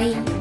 可以